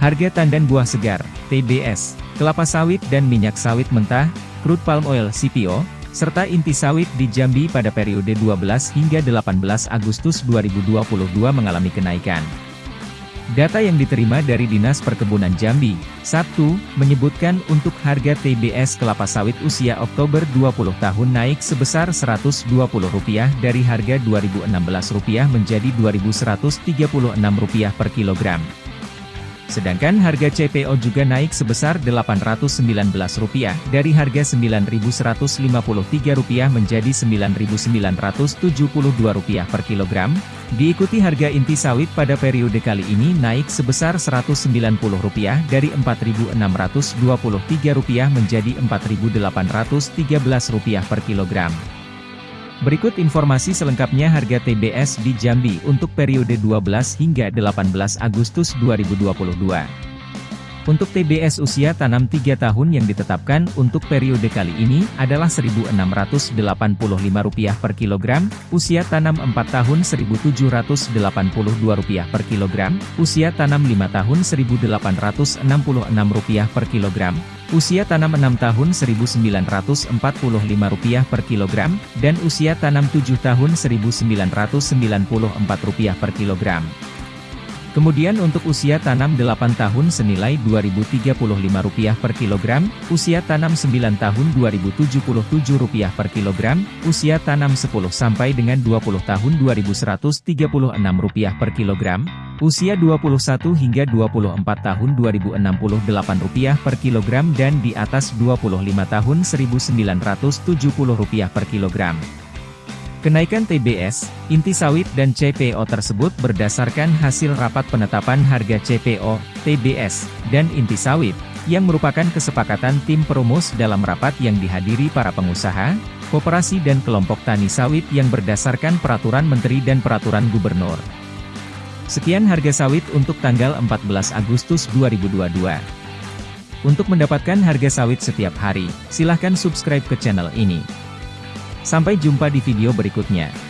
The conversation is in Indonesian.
Harga tandan buah segar, TBS, kelapa sawit dan minyak sawit mentah, crude palm oil CPO, serta inti sawit di Jambi pada periode 12 hingga 18 Agustus 2022 mengalami kenaikan. Data yang diterima dari Dinas Perkebunan Jambi, Sabtu, menyebutkan untuk harga TBS kelapa sawit usia Oktober 20 tahun naik sebesar Rp120 dari harga Rp2.016 menjadi Rp2.136 per kilogram. Sedangkan harga CPO juga naik sebesar Rp819 dari harga Rp9.153 menjadi Rp9.972 per kilogram. Diikuti harga inti sawit pada periode kali ini naik sebesar Rp190 dari Rp4.623 menjadi Rp4.813 per kilogram. Berikut informasi selengkapnya harga TBS di Jambi untuk periode 12 hingga 18 Agustus 2022. Untuk TBS usia tanam 3 tahun yang ditetapkan untuk periode kali ini adalah Rp1.685 per kilogram, usia tanam 4 tahun Rp1.782 per kilogram, usia tanam 5 tahun Rp1.866 per kilogram, usia tanam 6 tahun Rp1.945 per kilogram, dan usia tanam 7 tahun Rp1.994 per kilogram. Kemudian untuk usia tanam 8 tahun senilai Rp2.035 per kilogram, usia tanam 9 tahun Rp2.077 per kilogram, usia tanam 10 sampai dengan 20 tahun Rp2.136 per kilogram, usia 21 hingga 24 tahun Rp2.068 per kilogram dan di atas 25 tahun Rp1.970 per kilogram. Kenaikan TBS, inti sawit dan CPO tersebut berdasarkan hasil rapat penetapan harga CPO, TBS, dan inti sawit, yang merupakan kesepakatan tim perumus dalam rapat yang dihadiri para pengusaha, koperasi dan kelompok tani sawit yang berdasarkan peraturan menteri dan peraturan gubernur. Sekian harga sawit untuk tanggal 14 Agustus 2022. Untuk mendapatkan harga sawit setiap hari, silahkan subscribe ke channel ini. Sampai jumpa di video berikutnya.